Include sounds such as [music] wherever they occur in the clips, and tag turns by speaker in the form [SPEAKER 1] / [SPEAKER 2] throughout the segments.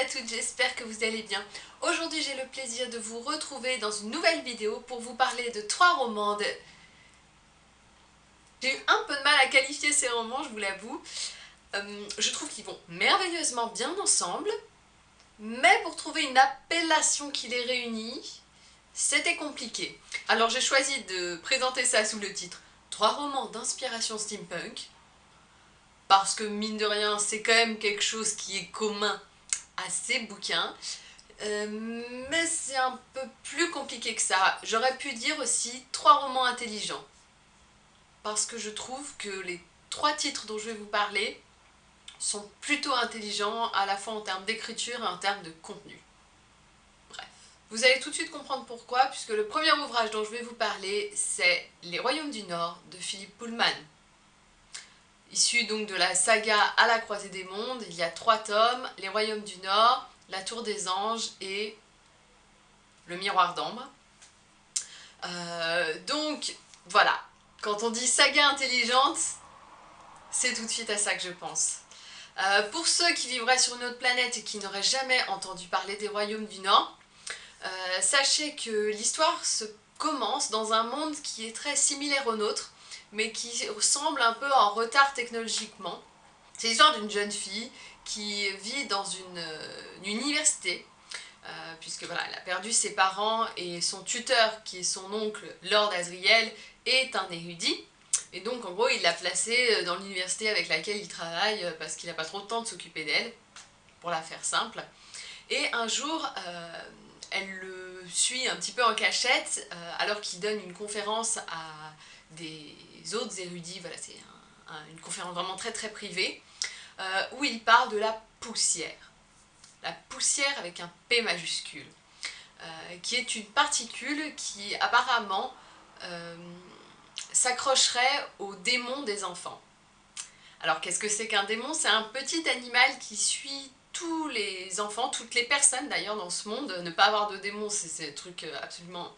[SPEAKER 1] à toutes, j'espère que vous allez bien. Aujourd'hui j'ai le plaisir de vous retrouver dans une nouvelle vidéo pour vous parler de trois romans de... J'ai eu un peu de mal à qualifier ces romans, je vous l'avoue. Euh, je trouve qu'ils vont merveilleusement bien ensemble, mais pour trouver une appellation qui les réunit, c'était compliqué. Alors j'ai choisi de présenter ça sous le titre « Trois romans d'inspiration steampunk », parce que mine de rien, c'est quand même quelque chose qui est commun à ces bouquins. Euh, mais c'est un peu plus compliqué que ça. J'aurais pu dire aussi trois romans intelligents. Parce que je trouve que les trois titres dont je vais vous parler sont plutôt intelligents à la fois en termes d'écriture et en termes de contenu. Bref. Vous allez tout de suite comprendre pourquoi, puisque le premier ouvrage dont je vais vous parler, c'est Les Royaumes du Nord de Philippe Pullman. Issu donc de la saga À la croisée des mondes, il y a trois tomes, Les Royaumes du Nord, La Tour des Anges et Le Miroir d'Ambre. Euh, donc voilà, quand on dit saga intelligente, c'est tout de suite à ça que je pense. Euh, pour ceux qui vivraient sur une autre planète et qui n'auraient jamais entendu parler des Royaumes du Nord, euh, sachez que l'histoire se commence dans un monde qui est très similaire au nôtre, mais qui semble un peu en retard technologiquement. C'est l'histoire d'une jeune fille qui vit dans une, euh, université, euh, puisque voilà, elle a perdu ses parents et son tuteur, qui est son oncle Lord Azriel, est un érudit. Et donc en gros il l'a placée euh, dans l'université avec laquelle il travaille parce qu'il n'a pas trop de temps de s'occuper d'elle, pour la faire simple. Et un jour, elle le suit un petit peu en cachette alors qu'il donne une conférence à des autres érudits, voilà, c'est une conférence vraiment très très privée, euh, où il parle de la poussière. La poussière avec un P majuscule, euh, qui est une particule qui apparemment euh, s'accrocherait aux démons des enfants. Alors qu'est-ce que c'est qu'un démon? C'est un petit animal qui suit tous les enfants, toutes les personnes d'ailleurs dans ce monde. Ne pas avoir de démon, c'est un truc absolument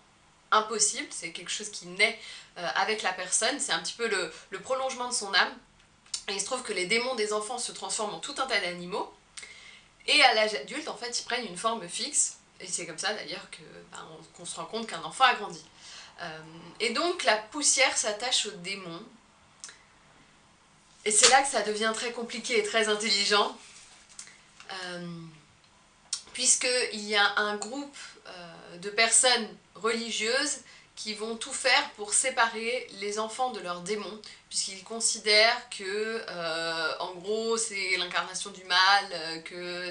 [SPEAKER 1] impossible, c'est quelque chose qui naît euh, avec la personne, c'est un petit peu le, prolongement de son âme. Et il se trouve que les démons des enfants se transforment en tout un tas d'animaux, et à l'âge adulte, en fait, ils prennent une forme fixe, et c'est comme ça d'ailleurs ben, qu'on se rend compte qu'un enfant a grandi. Euh, et donc la poussière s'attache aux démons, et c'est là que ça devient très compliqué et très intelligent, euh, puisqu'il y a un groupe de personnes religieuses qui vont tout faire pour séparer les enfants de leurs démons, puisqu'ils considèrent que, euh, en gros, c'est l'incarnation du mal, euh, que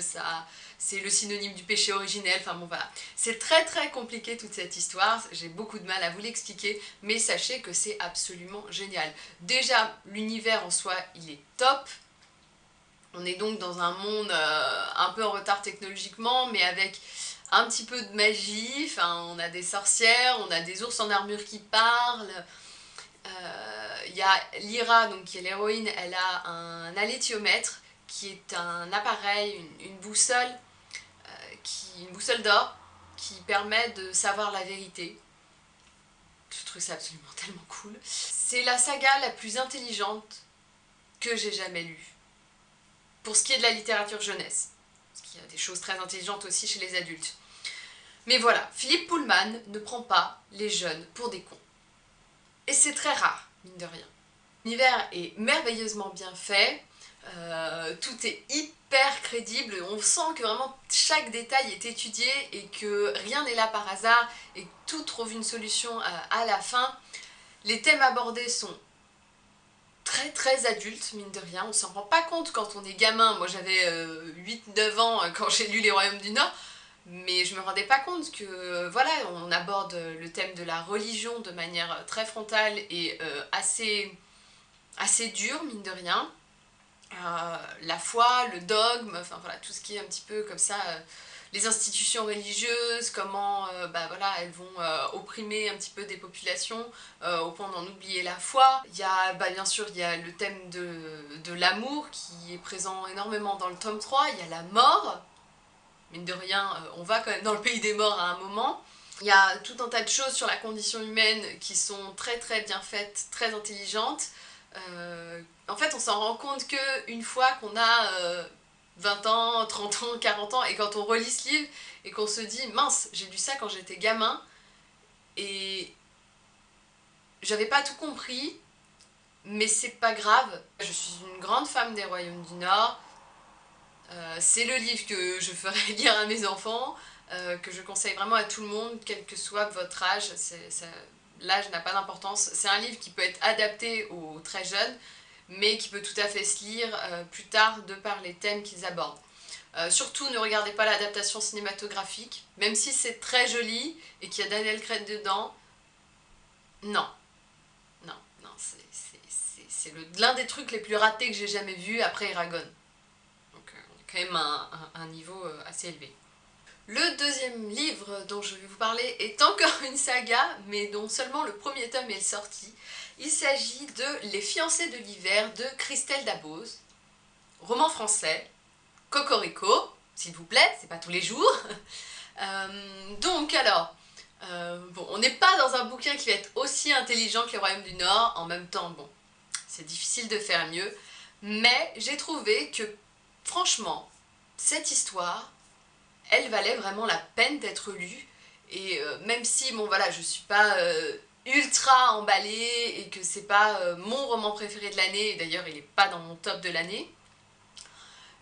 [SPEAKER 1] c'est le synonyme du péché originel, enfin bon voilà. C'est très très compliqué toute cette histoire, j'ai beaucoup de mal à vous l'expliquer, mais sachez que c'est absolument génial. Déjà, l'univers en soi, il est top, on est donc dans un monde euh, un peu en retard technologiquement, mais avec un petit peu de magie, on a des sorcières, on a des ours en armure qui parlent, euh, il y a Lyra, donc qui est l'héroïne, elle a un allétiomètre qui est un appareil, une, boussole, euh, une boussole d'or qui permet de savoir la vérité. Je trouve ça absolument [laughs] tellement cool. C'est la saga la plus intelligente que j'ai jamais lue. Pour ce qui est de la littérature jeunesse. Parce qu'il y a des choses très intelligentes aussi chez les adultes. Mais voilà, Philippe Pullman ne prend pas les jeunes pour des cons. Et c'est très rare, mine de rien. L'univers est merveilleusement bien fait, euh, tout est hyper crédible, on sent que vraiment chaque détail est étudié et que rien n'est là par hasard et tout trouve une solution euh, à la fin. Les thèmes abordés sont très très adultes, mine de rien, on s'en rend pas compte quand on est gamin, moi j'avais 8-9 euh, ans quand j'ai lu Les Royaumes du Nord, mais je me rendais pas compte que, voilà, on aborde le thème de la religion de manière très frontale et euh, assez, assez dure, mine de rien. Euh, la foi, le dogme, enfin voilà, tout ce qui est un petit peu comme ça, euh, les institutions religieuses, comment bah, voilà, elles vont opprimer un petit peu des populations au point d'en oublier la foi. Il y a, bah, bien sûr, il y a le thème de, de l'amour qui est présent énormément dans le tome 3, il y a la mort, mine de rien, euh, on va quand même dans le pays des morts à un moment. Il y a tout un tas de choses sur la condition humaine qui sont très très bien faites, très intelligentes. Euh, en fait, on s'en rend compte qu'une fois qu'on a euh, 20 ans, 30 ans, 40 ans, et quand on relit ce livre et qu'on se dit mince, j'ai lu ça quand j'étais gamin et j'avais pas tout compris, mais c'est pas grave. Je suis une grande femme des Royaumes du Nord. Euh, c'est le livre que je ferai [laughs] lire à mes enfants, euh, que je conseille vraiment à tout le monde, quel que soit votre âge. L'âge n'a pas d'importance. C'est un livre qui peut être adapté aux très jeunes, mais qui peut tout à fait se lire euh, plus tard de par les thèmes qu'ils abordent. surtout, ne regardez pas l'adaptation cinématographique, même si c'est très joli et qu'il y a Daniel Craig dedans. Non, c'est l'un des trucs les plus ratés que j'ai jamais vu après Eragon. Donc euh, on quand même à un, niveau euh, assez élevé. Le deuxième livre dont je vais vous parler est encore une saga, mais dont seulement le premier tome est sorti. Il s'agit de Les fiancés de l'hiver de Christelle Dabose, roman français, Cocorico, s'il vous plaît, c'est pas tous les jours. [laughs] Euh, donc alors, bon, on n'est pas dans un bouquin qui va être aussi intelligent que les Royaumes du Nord, en même temps, bon, c'est difficile de faire mieux, mais j'ai trouvé que, franchement, cette histoire, elle valait vraiment la peine d'être lue, et euh, même si, bon voilà, je suis pas euh, ultra emballée, et que c'est pas euh, mon roman préféré de l'année, d'ailleurs il est pas dans mon top de l'année,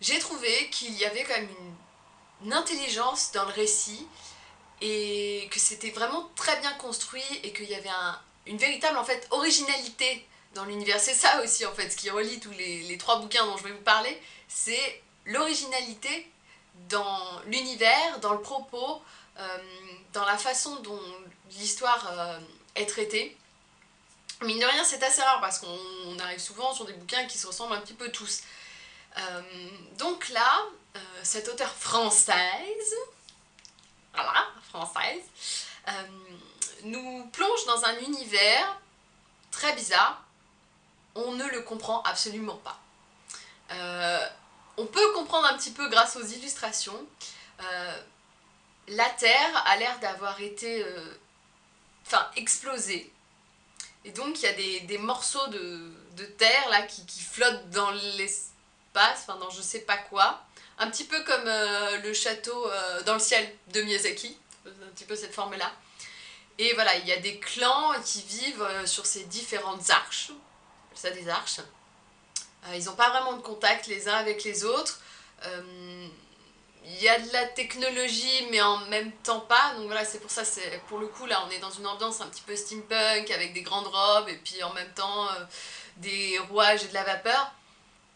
[SPEAKER 1] j'ai trouvé qu'il y avait quand même une, intelligence dans le récit, et que c'était vraiment très bien construit, et qu'il y avait une véritable en fait originalité dans l'univers. C'est ça aussi en fait, ce qui relie tous les, trois bouquins dont je vais vous parler, c'est l'originalité dans l'univers, dans le propos, euh, dans la façon dont l'histoire euh, est traitée. Mine de rien, c'est assez rare parce qu'on arrive souvent sur des bouquins qui se ressemblent un petit peu tous. Euh, donc là, cette auteure française, voilà, française, nous plonge dans un univers très bizarre, on ne le comprend absolument pas. Euh, on peut comprendre un petit peu grâce aux illustrations. Euh, la Terre a l'air d'avoir été euh, enfin, explosée. Et donc il y a des, morceaux de, Terre là qui, flottent dans l'espace, enfin dans je sais pas quoi. Un petit peu comme le château dans le ciel de Miyazaki, un petit peu cette forme-là. Et voilà, il y a des clans qui vivent sur ces différentes arches, ça des arches. Euh, ils n'ont pas vraiment de contact les uns avec les autres. Euh, il y a de la technologie mais en même temps pas, donc voilà c'est pour ça, c'est pour le coup là on est dans une ambiance un petit peu steampunk avec des grandes robes et puis en même temps euh, des rouages et de la vapeur.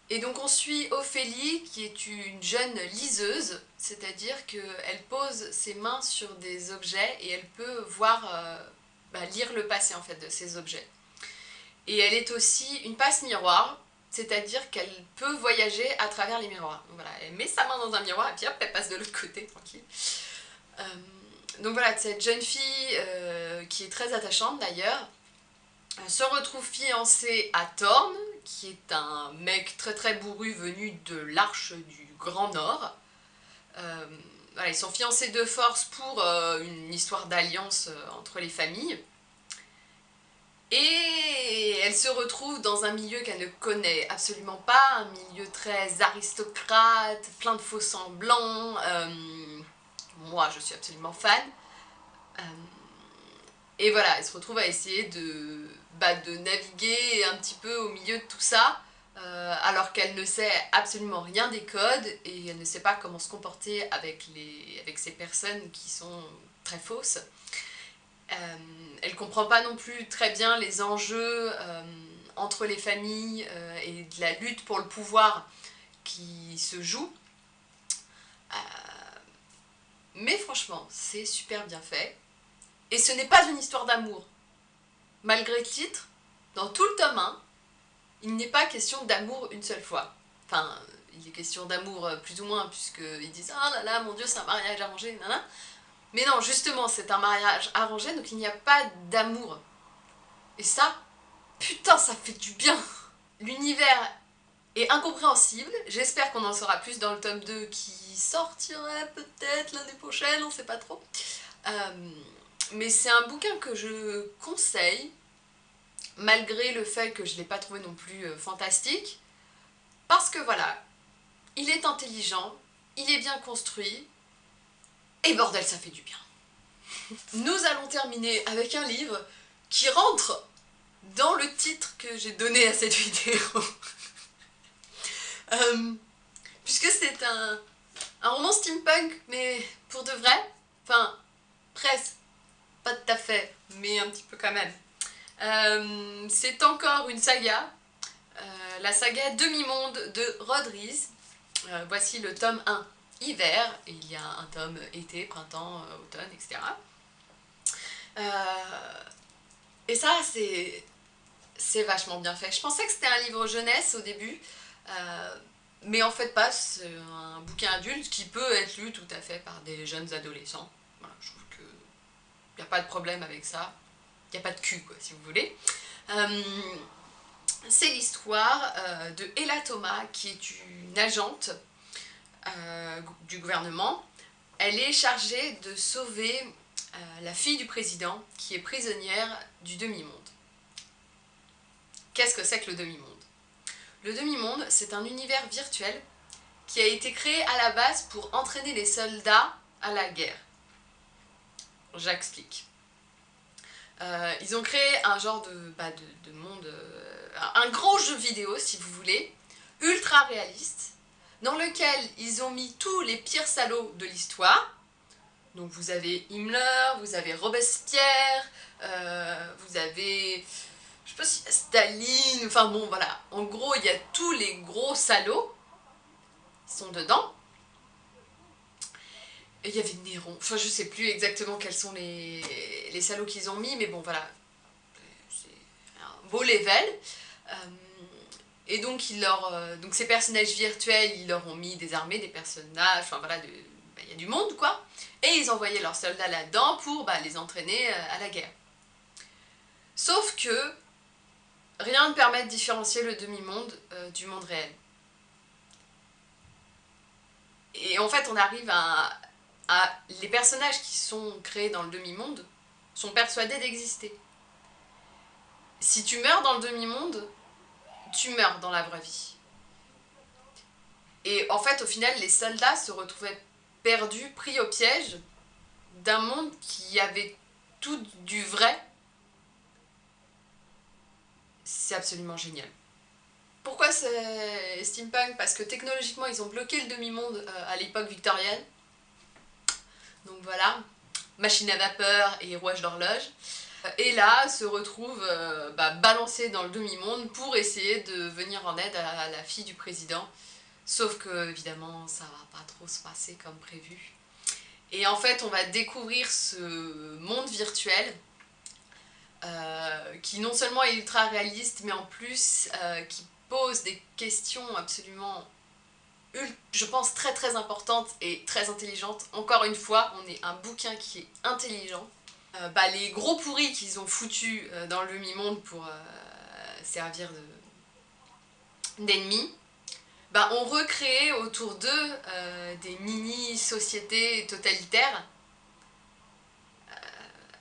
[SPEAKER 1] Et donc on suit Ophélie qui est une jeune liseuse, c'est-à-dire qu'elle pose ses mains sur des objets et elle peut voir, bah, lire le passé en fait de ces objets. Et elle est aussi une passe miroir, c'est-à-dire qu'elle peut voyager à travers les miroirs. Voilà, elle met sa main dans un miroir et puis hop, elle passe de l'autre côté, tranquille. Euh, donc voilà, cette jeune fille, euh, qui est très attachante d'ailleurs, se retrouve fiancée à Thorn, qui est un mec très très bourru venu de l'Arche du Grand Nord. Euh, ils sont fiancés de force pour une histoire d'alliance entre les familles. Et elle se retrouve dans un milieu qu'elle ne connaît absolument pas, un milieu très aristocrate, plein de faux semblants. Euh, moi, je suis absolument fan. Euh, et voilà, elle se retrouve à essayer de, bah, de naviguer un petit peu au milieu de tout ça, euh, alors qu'elle ne sait absolument rien des codes et elle ne sait pas comment se comporter avec, les, avec ces personnes qui sont très fausses. Elle comprend pas non plus très bien les enjeux euh, entre les familles euh, et de la lutte pour le pouvoir qui se joue. mais franchement, c'est super bien fait. Et ce n'est pas une histoire d'amour. Malgré le titre, dans tout le tome 1, il n'est pas question d'amour une seule fois. Enfin, il est question d'amour plus ou moins, puisqu'ils disent « Ah là là, mon Dieu, c'est un mariage arrangé, nanana ». Mais non, justement, c'est un mariage arrangé, donc il n'y a pas d'amour. Et ça, putain, ça fait du bien L'univers est incompréhensible, j'espère qu'on en saura plus dans le tome 2 qui sortirait peut-être l'année prochaine, on sait pas trop. Euh, mais c'est un bouquin que je conseille, malgré le fait que je ne l'ai pas trouvé non plus euh, fantastique, parce que voilà, il est intelligent, il est bien construit, et bordel, ça fait du bien. Nous allons terminer avec un livre qui rentre dans le titre que j'ai donné à cette vidéo. [laughs] Euh, puisque c'est un, roman steampunk, mais pour de vrai, enfin, presque, pas tout à fait, mais un petit peu quand même. Euh, c'est encore une saga, euh, la saga Demi-Monde de Rodriguez. voici le tome 1 hiver, il y a un tome été, printemps, automne, etc. et ça, c'est vachement bien fait. Je pensais que c'était un livre jeunesse au début, euh, mais en fait pas, c'est un bouquin adulte qui peut être lu tout à fait par des jeunes adolescents. Voilà, je trouve qu'il n'y a pas de problème avec ça. Il n'y a pas de cul, quoi, si vous voulez. Euh, c'est l'histoire euh, de Ella Thomas, qui est une agente du gouvernement. Elle est chargée de sauver la fille du président, qui est prisonnière du demi-monde. Qu'est-ce que c'est que le demi-monde? Le demi-monde, c'est un univers virtuel qui a été créé à la base pour entraîner les soldats à la guerre. J'explique. Euh, ils ont créé un genre de, bah, de, monde, euh, un gros jeu vidéo si vous voulez, ultra réaliste, dans lequel ils ont mis tous les pires salauds de l'histoire. Donc vous avez Himmler, vous avez Robespierre, euh, vous avez je sais pas si Staline, enfin bon voilà, en gros il y a tous les gros salauds qui sont dedans. Et il y avait Néron, enfin je sais plus exactement quels sont les, les salauds qu'ils ont mis, mais bon voilà, c'est un beau level. Euh, et donc, ils leur, euh, donc ces personnages virtuels, ils leur ont mis des armées, des personnages, enfin voilà, bah, il y a du monde quoi. Et ils envoyaient leurs soldats là-dedans pour bah, les entraîner euh, à la guerre. Sauf que Rien ne permet de différencier le demi-monde euh, du monde réel. Et en fait, on arrive à, Les personnages qui sont créés dans le demi-monde sont persuadés d'exister. Si tu meurs dans le demi-monde, tu meurs dans la vraie vie. Et en fait, au final, les soldats se retrouvaient perdus, pris au piège d'un monde qui avait tout du vrai c'est absolument génial. Pourquoi c'est steampunk? Parce que technologiquement, ils ont bloqué le demi-monde euh, à l'époque victorienne. Donc voilà, machine à vapeur et rouage d'horloge. Et là, se retrouve euh, bah, balancé dans le demi-monde pour essayer de venir en aide à la fille du président. Sauf que, évidemment, ça va pas trop se passer comme prévu. Et en fait, on va découvrir ce monde virtuel euh, qui non seulement est ultra réaliste, mais en plus euh, qui pose des questions absolument, je pense, très très importantes et très intelligentes. Encore une fois, on est un bouquin qui est intelligent. Euh, bah, les gros pourris qu'ils ont foutus dans le mi-monde pour servir d'ennemis, bah, ont recréé autour d'eux des mini-sociétés totalitaires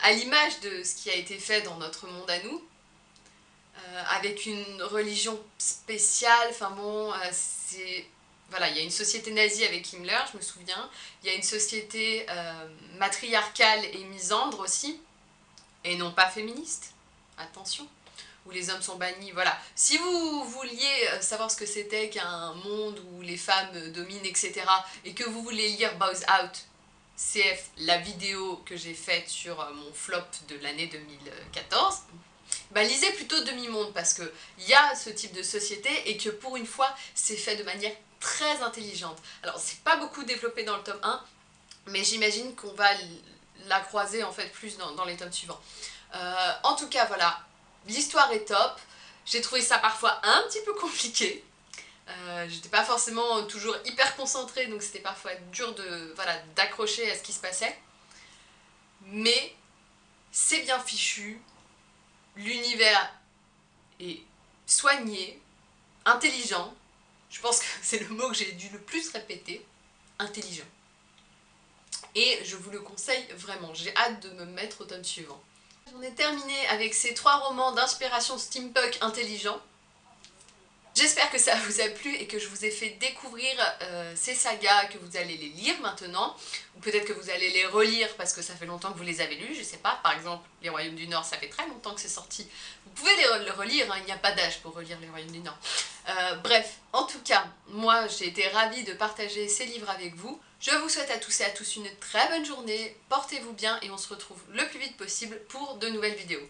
[SPEAKER 1] à l'image de ce qui a été fait dans notre monde à nous, euh, avec une religion spéciale, enfin bon, euh, c'est... Voilà, il y a une société nazie avec Himmler, je me souviens, il y a une société euh, matriarcale et misandre aussi, et non pas féministe, attention, où les hommes sont bannis, voilà. Si vous vouliez savoir ce que c'était qu'un monde où les femmes dominent, etc., et que vous voulez lire Bows Out CF, la vidéo que j'ai faite sur euh, mon flop de l'année 2014, bah lisez plutôt Demi-Monde parce qu'il y a ce type de société et que pour une fois, c'est fait de manière très intelligente. Alors, c'est pas beaucoup développé dans le tome 1, mais j'imagine qu'on va la croiser en fait plus dans, les tomes suivants. Euh, en tout cas, voilà, l'histoire est top. J'ai trouvé ça parfois un petit peu compliqué, euh, j'étais pas forcément toujours hyper concentrée, donc c'était parfois dur de d'accrocher à ce qui se passait. Mais c'est bien fichu, l'univers est soigné, intelligent. Je pense que c'est le mot que j'ai dû le plus répéter, intelligent. Et je vous le conseille vraiment, j'ai hâte de me mettre au tome suivant. J'en ai terminé avec ces trois romans d'inspiration steampunk intelligent. J'espère que ça vous a plu et que je vous ai fait découvrir euh, ces sagas, que vous allez les lire maintenant, ou peut-être que vous allez les relire parce que ça fait longtemps que vous les avez lus, je sais pas, par exemple Les Royaumes du Nord, ça fait très longtemps que c'est sorti, vous pouvez les relire, hein, il n'y a pas d'âge pour relire Les Royaumes du Nord. Euh, bref, en tout cas, moi j'ai été ravie de partager ces livres avec vous, je vous souhaite à tous et à tous une très bonne journée, portez-vous bien et on se retrouve le plus vite possible pour de nouvelles vidéos.